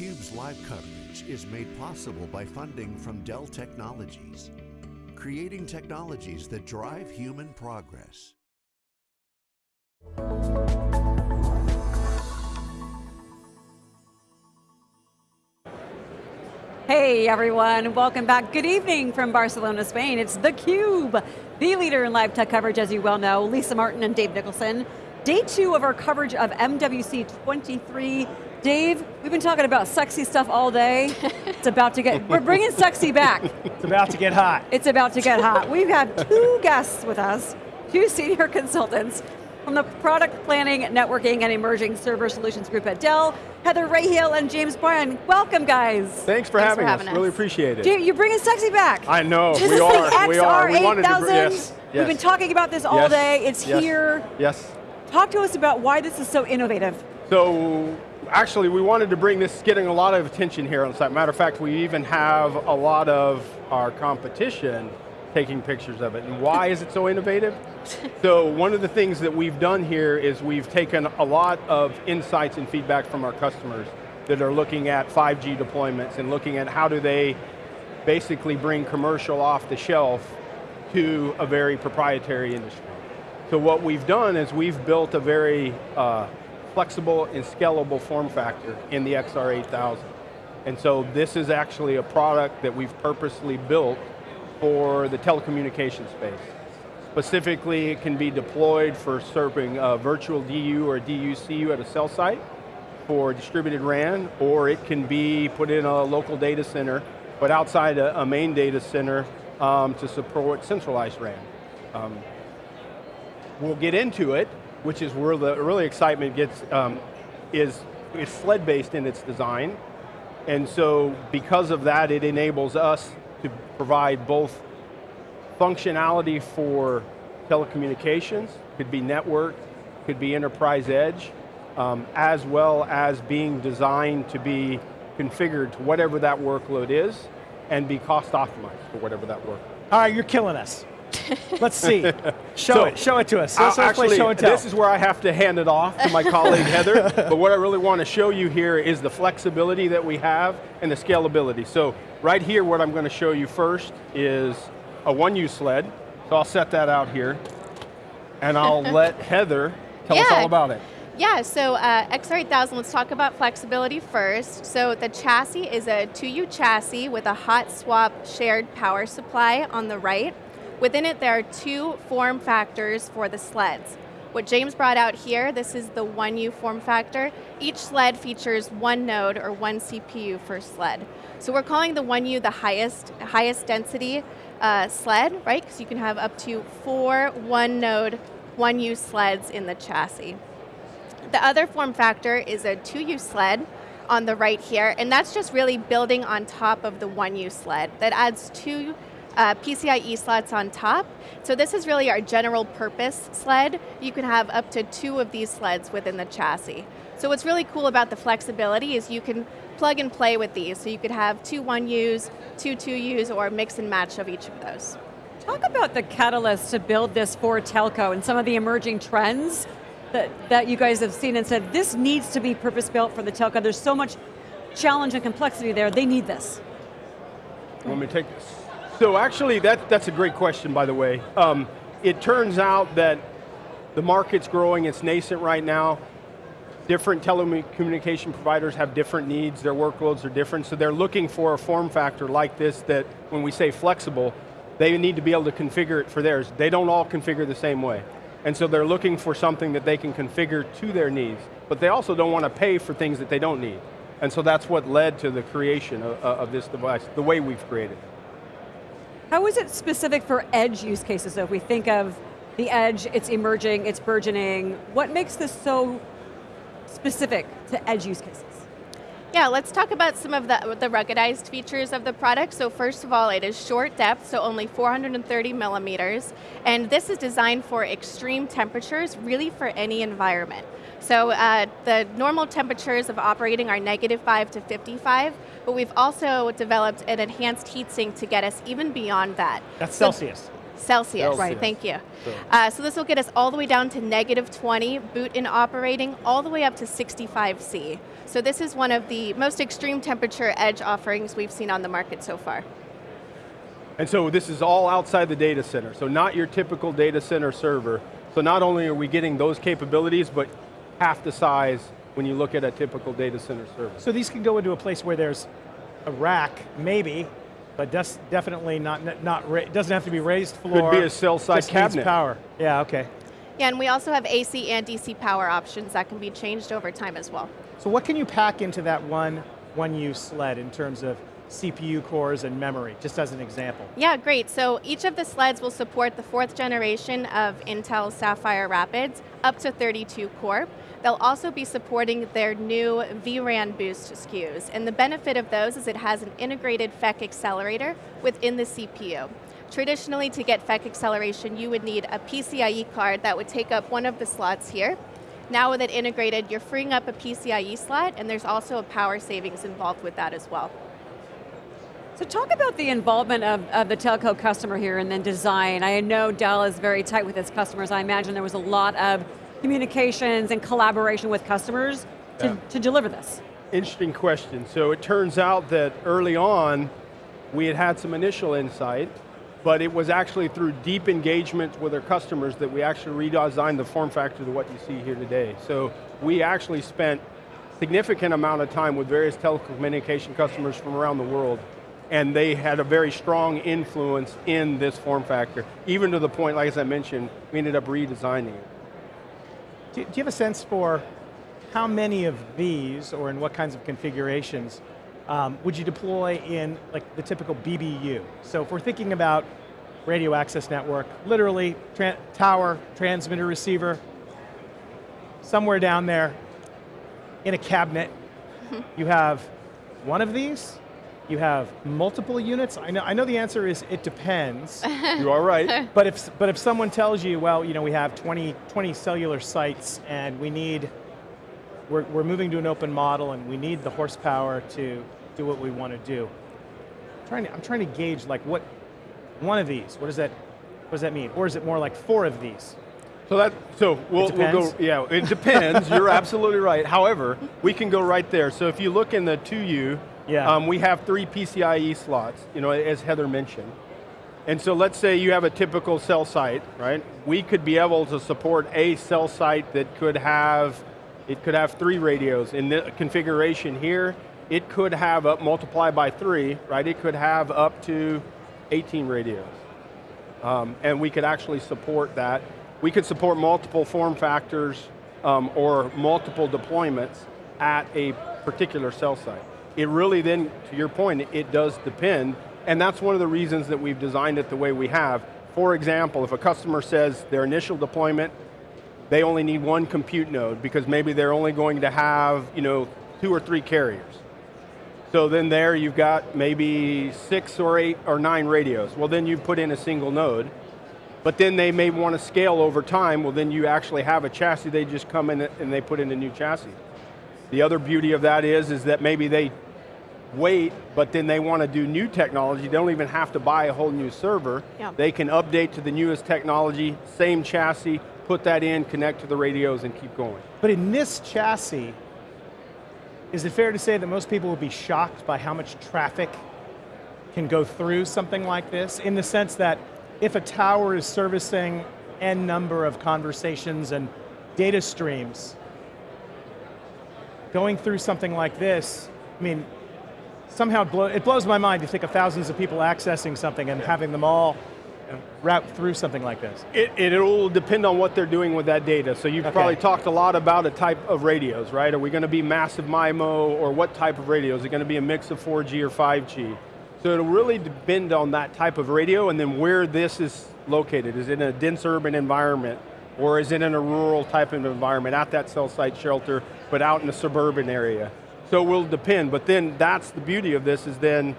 theCUBE's live coverage is made possible by funding from Dell Technologies, creating technologies that drive human progress. Hey everyone, welcome back. Good evening from Barcelona, Spain. It's theCUBE, the leader in live tech coverage as you well know. Lisa Martin and Dave Nicholson. Day two of our coverage of MWC 23. Dave, we've been talking about sexy stuff all day. it's about to get, we're bringing sexy back. It's about to get hot. It's about to get hot. We have two guests with us, two senior consultants from the Product Planning, Networking, and Emerging Server Solutions Group at Dell, Heather Raheel and James Bryan. Welcome, guys. Thanks for, Thanks having, for having us. us. Really appreciate it. James, you're bringing sexy back. I know, we is are, the we are. We wanted to br- XR8000. yes, We've been talking about this all Yes, day. It's yes, here. Yes. Talk to us about why this is so innovative. So, actually we wanted to bring this, getting a lot of attention here on site. Matter of fact, we even have a lot of our competition taking pictures of it. And why is it so innovative? so one of the things that we've done here is we've taken a lot of insights and feedback from our customers that are looking at 5G deployments and looking at how do they basically bring commercial off the shelf to a very proprietary industry. So what we've done is we've built a very uh, flexible and scalable form factor in the XR8000. And so this is actually a product that we've purposely built for the telecommunication space. Specifically, it can be deployed for serving a virtual DU or DUCU at a cell site for distributed RAN, or it can be put in a local data center, but outside a, a main data center um, to support centralized RAN. Um, we'll get into it, which is where the really excitement gets, um, is, is sled-based in its design. And so because of that, it enables us to provide both functionality for telecommunications, could be network, could be enterprise edge, um, as well as being designed to be configured to whatever that workload is, and be cost optimized for whatever that work. All right, you're killing us. Let's see. Show So, it, show it to us. Let's, let's play Actually, show and tell. this is where I have to hand it off to my colleague Heather, but what I really want to show you here is the flexibility that we have and the scalability. So right here, what I'm going to show you first is a 1U sled. So I'll set that out here, and I'll let Heather tell us all about it. Yeah, so uh, XR8000, let's talk about flexibility first. So the chassis is a 2U chassis with a hot swap shared power supply on the right. Within it, there are two form factors for the sleds. What James brought out here, this is the 1U form factor. Each sled features one node or one CPU per sled. So we're calling the 1U the highest, highest density uh, sled, right? Because you can have up to four one node, 1U sleds in the chassis. The other form factor is a 2U sled on the right here, and that's just really building on top of the 1U sled. That adds two uh, PCIe slots on top. So this is really our general purpose sled. You can have up to two of these sleds within the chassis. So what's really cool about the flexibility is you can plug and play with these. So you could have two 1Us, two 2Us, or mix and match of each of those. Talk about the catalyst to build this for telco and some of the emerging trends that, that you guys have seen and said, this needs to be purpose-built for the telco. There's so much challenge and complexity there, they need this. You want me to take this? So actually, that, that's a great question, by the way. Um, it turns out that the market's growing, it's nascent right now. Different telecommunication providers have different needs, their workloads are different, so they're looking for a form factor like this that, when we say flexible, they need to be able to configure it for theirs. They don't all configure the same way. And so they're looking for something that they can configure to their needs, but they also don't want to pay for things that they don't need. And so that's what led to the creation of, of this device, the way we've created it. How is it specific for edge use cases? So if we think of the edge, it's emerging, it's burgeoning, what makes this so specific to edge use cases? Yeah, let's talk about some of the, the ruggedized features of the product. So first of all, it is short depth, so only 430 millimeters. And this is designed for extreme temperatures, really for any environment. So uh, the normal temperatures of operating are negative 5 to 55, but we've also developed an enhanced heatsink to get us even beyond that. That's So- Celsius. Celsius, Celsius. right, thank you. So- Uh, so this will get us all the way down to negative 20, boot in operating, all the way up to 65 C. So this is one of the most extreme temperature edge offerings we've seen on the market so far. And so this is all outside the data center, so not your typical data center server. So not only are we getting those capabilities, but half the size when you look at a typical data center server. So these can go into a place where there's a rack, maybe, but des- definitely not, not ra- it doesn't have to be raised floor. Could be a cell site just needs cabinet. power. Yeah, okay. Yeah, and we also have AC and DC power options that can be changed over time as well. So what can you pack into that one 1U sled in terms of CPU cores and memory, just as an example? Yeah, great. So each of the sleds will support the fourth generation of Intel Sapphire Rapids up to 32 core. They'll also be supporting their new vRAN boost SKUs. And the benefit of those is it has an integrated FEC accelerator within the CPU. Traditionally, to get FEC acceleration, you would need a PCIe card that would take up one of the slots here. Now with it integrated, you're freeing up a PCIe slot, and there's also a power savings involved with that as well. So talk about the involvement of, of the telco customer here and then design. I know Dell is very tight with its customers. I imagine there was a lot of communications and collaboration with customers to, Yeah. to deliver this. Interesting question. So it turns out that early on, we had had some initial insight, but it was actually through deep engagement with our customers that we actually redesigned the form factor to what you see here today. So we actually spent significant amount of time with various telecommunication customers from around the world, and they had a very strong influence in this form factor, even to the point, like as I mentioned, we ended up redesigning it. Do, do you have a sense for how many of these, or in what kinds of configurations, um, would you deploy in like the typical BBU? So if we're thinking about radio access network, literally tran tower, transmitter, receiver, somewhere down there in a cabinet, you have one of these, you have multiple units. I know, I know the answer is it depends. You are right. But if, but if someone tells you, well, you know, we have 20, 20 cellular sites and we need, we're, we're moving to an open model and we need the horsepower to do what we want to do. I'm trying to, I'm trying to gauge like what, one of these, what does that, what does that mean? Or is it more like four of these? So that so we'll, we'll go. Yeah, it depends. You're absolutely right. However, we can go right there. So if you look in the 2U, Yeah. um, we have three PCIe slots. You know, as Heather mentioned. And so let's say you have a typical cell site, right? We could be able to support a cell site that could have, it could have three radios. In the configuration here, it could have up, multiply by three, right? It could have up to 18 radios. Um, and we could actually support that. We could support multiple form factors um, or multiple deployments at a particular cell site. It really then, to your point, it does depend, and that's one of the reasons that we've designed it the way we have. For example, if a customer says their initial deployment, they only need one compute node because maybe they're only going to have, you know, two or three carriers. So then there you've got maybe six or eight or nine radios. Well then you put in a single node, but then they may want to scale over time, well then you actually have a chassis, they just come in and they put in a new chassis. The other beauty of that is, is that maybe they wait, but then they want to do new technology, they don't even have to buy a whole new server. Yeah. They can update to the newest technology, same chassis, put that in, connect to the radios and keep going. But in this chassis, is it fair to say that most people will be shocked by how much traffic can go through something like this? In the sense that if a tower is servicing n number of conversations and data streams, going through something like this, I mean, somehow it, blow, it blows my mind to think of thousands of people accessing something and having them all route through something like this. It, it will depend on what they're doing with that data. So you've Okay. probably talked a lot about a type of radios, right? Are we going to be massive MIMO or what type of radio? Is it going to be a mix of 4G or 5G? So it'll really depend on that type of radio and then where this is located. Is it in a dense urban environment or is it in a rural type of environment at that cell site shelter, but out in a suburban area? So it will depend, but then that's the beauty of this is then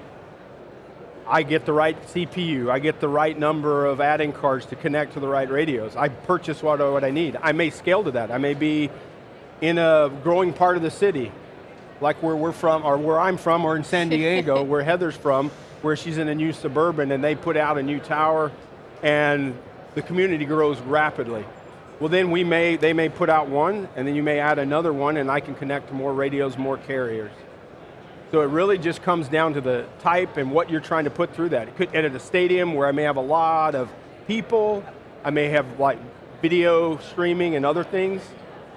I get the right CPU, I get the right number of add-in cards to connect to the right radios. I purchase what, what I need. I may scale to that. I may be in a growing part of the city, like where we're from, or where I'm from, or in San Diego, where Heather's from, where she's in a new suburban and they put out a new tower. and the community grows rapidly. Well then we may, they may put out one, and then you may add another one, and I can connect to more radios, more carriers. So it really just comes down to the type and what you're trying to put through that. It could, at a stadium where I may have a lot of people, I may have like video streaming and other things.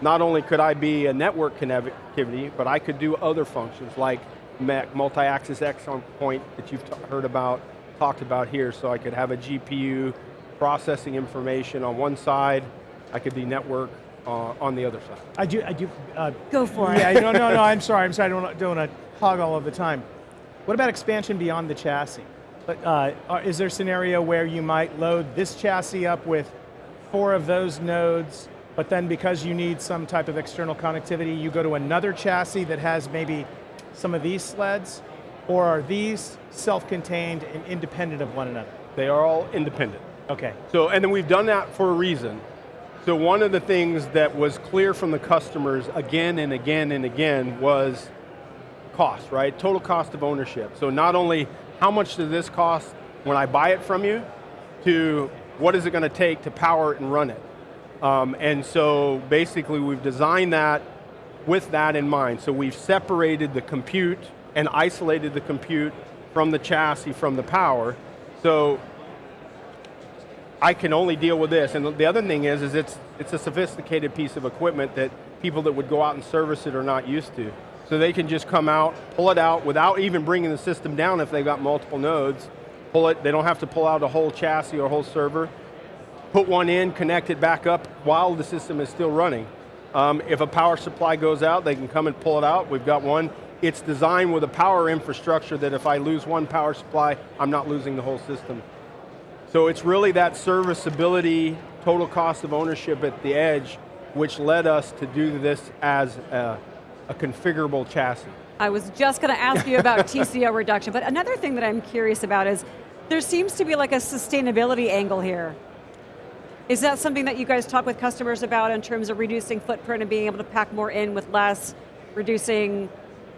Not only could I be a network connectivity, but I could do other functions like multi-axis X on point that you've heard about, talked about here, so I could have a GPU processing information on one side, I could be network uh, on the other side. I do, I do. Uh, Go for yeah, it. Yeah, no, no, no, I'm sorry, I'm sorry, I don't, don't want to hog all of the time. What about expansion beyond the chassis? But, uh, is there a scenario where you might load this chassis up with four of those nodes, but then because you need some type of external connectivity, you go to another chassis that has maybe some of these sleds? Or are these self-contained and independent of one another? They are all independent. Okay. So, and then we've done that for a reason. So one of the things that was clear from the customers again and again and again was cost, right? Total cost of ownership. So not only how much does this cost when I buy it from you, to what is it going to take to power it and run it. Um, and so basically we've designed that with that in mind. So we've separated the compute and isolated the compute from the chassis, from the power. So I can only deal with this. And the other thing is, is it's, it's a sophisticated piece of equipment that people that would go out and service it are not used to. So they can just come out, pull it out without even bringing the system down if they've got multiple nodes, pull it, they don't have to pull out a whole chassis or a whole server, put one in, connect it back up while the system is still running. Um, if a power supply goes out, they can come and pull it out. We've got one. It's designed with a power infrastructure that if I lose one power supply, I'm not losing the whole system. So it's really that serviceability, total cost of ownership at the edge, which led us to do this as a, a configurable chassis. I was just going to ask you about TCO reduction, but another thing that I'm curious about is, there seems to be like a sustainability angle here. Is that something that you guys talk with customers about in terms of reducing footprint and being able to pack more in with less, reducing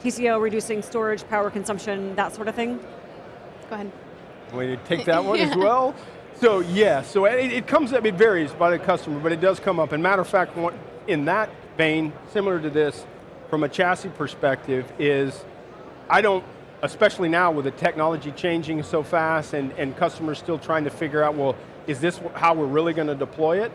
TCO, reducing storage, power consumption, that sort of thing? Go ahead. To take that one yeah. as well? So yeah, so it, it comes up, it varies by the customer, but it does come up. And matter of fact, in that vein, similar to this, from a chassis perspective is, I don't, especially now with the technology changing so fast and, and customers still trying to figure out, well, is this how we're really going to deploy it?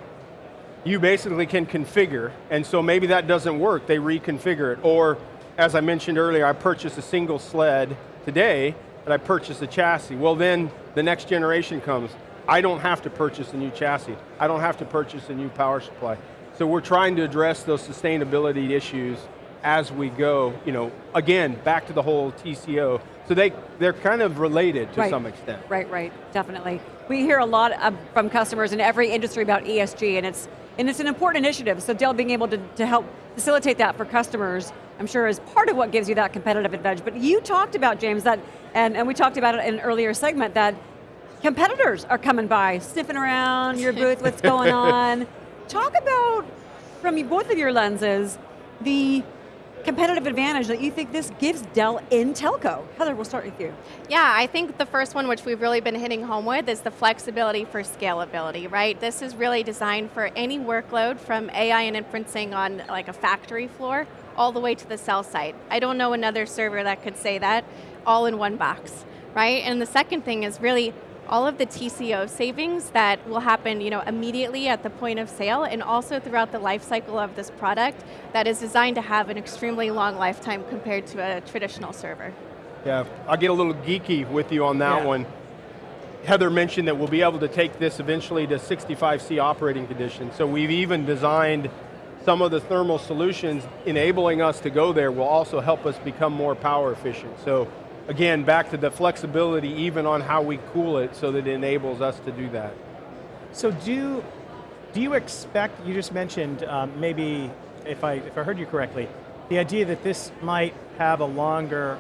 You basically can configure, and so maybe that doesn't work, they reconfigure it. Or, as I mentioned earlier, I purchased a single sled today, and I purchased a chassis. Well then, the next generation comes. I don't have to purchase a new chassis. I don't have to purchase a new power supply. So we're trying to address those sustainability issues as we go, you know, again, back to the whole TCO. So they, they're kind of related to right. some extent. Right, right, definitely. We hear a lot of, from customers in every industry about ESG and it's, and it's an important initiative, so Dell being able to, to help facilitate that for customers, I'm sure is part of what gives you that competitive advantage. But you talked about, James, that, and, and we talked about it in an earlier segment, that competitors are coming by, sniffing around your booth, what's going on. Talk about, from both of your lenses, the competitive advantage that you think this gives Dell in telco? Heather, we'll start with you. Yeah, I think the first one which we've really been hitting home with is the flexibility for scalability, right? This is really designed for any workload from AI and inferencing on like a factory floor all the way to the cell site. I don't know another server that could say that all in one box, right? And the second thing is really all of the TCO savings that will happen you know, immediately at the point of sale and also throughout the life cycle of this product that is designed to have an extremely long lifetime compared to a traditional server. Yeah, I'll get a little geeky with you on that yeah. one. Heather mentioned that we'll be able to take this eventually to 65C operating conditions, so we've even designed some of the thermal solutions enabling us to go there will also help us become more power efficient. So again, back to the flexibility even on how we cool it so that it enables us to do that. So do, do you expect, you just mentioned um, maybe, if I, if I heard you correctly, the idea that this might have a longer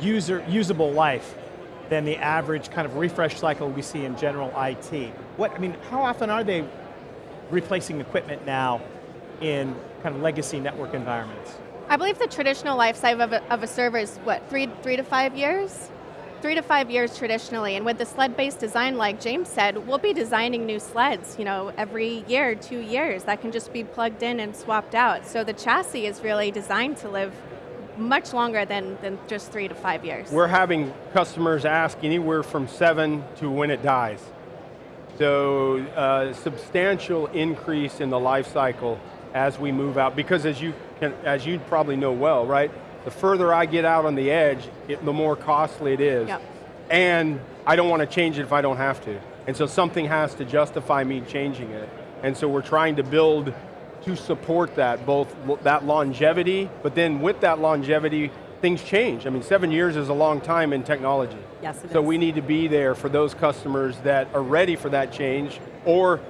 user, usable life than the average kind of refresh cycle we see in general IT. What, I mean, how often are they replacing equipment now in kind of legacy network environments? I believe the traditional life cycle of a, of a server is what, three, three to five years? three to five years traditionally, and with the sled-based design, like James said, we'll be designing new sleds, you know, every year, two years, that can just be plugged in and swapped out. So the chassis is really designed to live much longer than, than just three to five years. We're having customers ask anywhere from seven to when it dies. So uh, substantial increase in the life cycle as we move out, because as you, as you probably know well, right? The further I get out on the edge, it, the more costly it is. Yep. And I don't want to change it if I don't have to. And so something has to justify me changing it. And so we're trying to build to support that, both that longevity, but then with that longevity, things change. I mean, seven years is a long time in technology. Yes, it so is. we need to be there for those customers that are ready for that change, or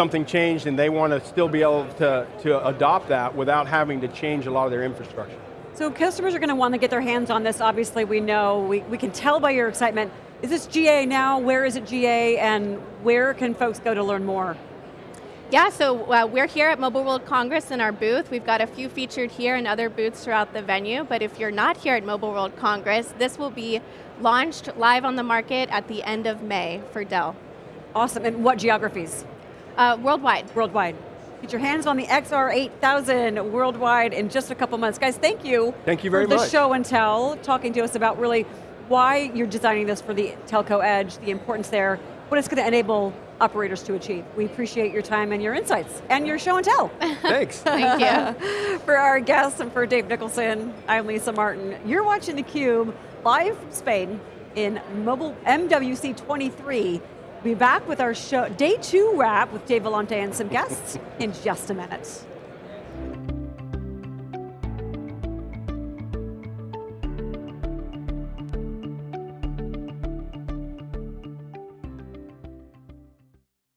something changed and they want to still be able to, to adopt that without having to change a lot of their infrastructure. So customers are going to want to get their hands on this. Obviously, we know, we, we can tell by your excitement. Is this GA now? Where is it GA? And where can folks go to learn more? Yeah, so uh, we're here at Mobile World Congress in our booth. We've got a few featured here and other booths throughout the venue, but if you're not here at Mobile World Congress, this will be launched live on the market at the end of May for Dell. Awesome, and what geographies? Uh, worldwide. Worldwide. Get your hands on the XR8000 worldwide in just a couple months. Guys, thank you. Thank you very for the much. show and tell, talking to us about really why you're designing this for the telco edge, the importance there, what it's going to enable operators to achieve. We appreciate your time and your insights, and your show and tell. Thanks. Thank you. for our guests and for Dave Nicholson, I'm Lisa Martin. You're watching theCUBE, live from Spain in mobile MWC 23. We'll be back with our show, day two wrap with Dave Vellante and some guests in just a minute.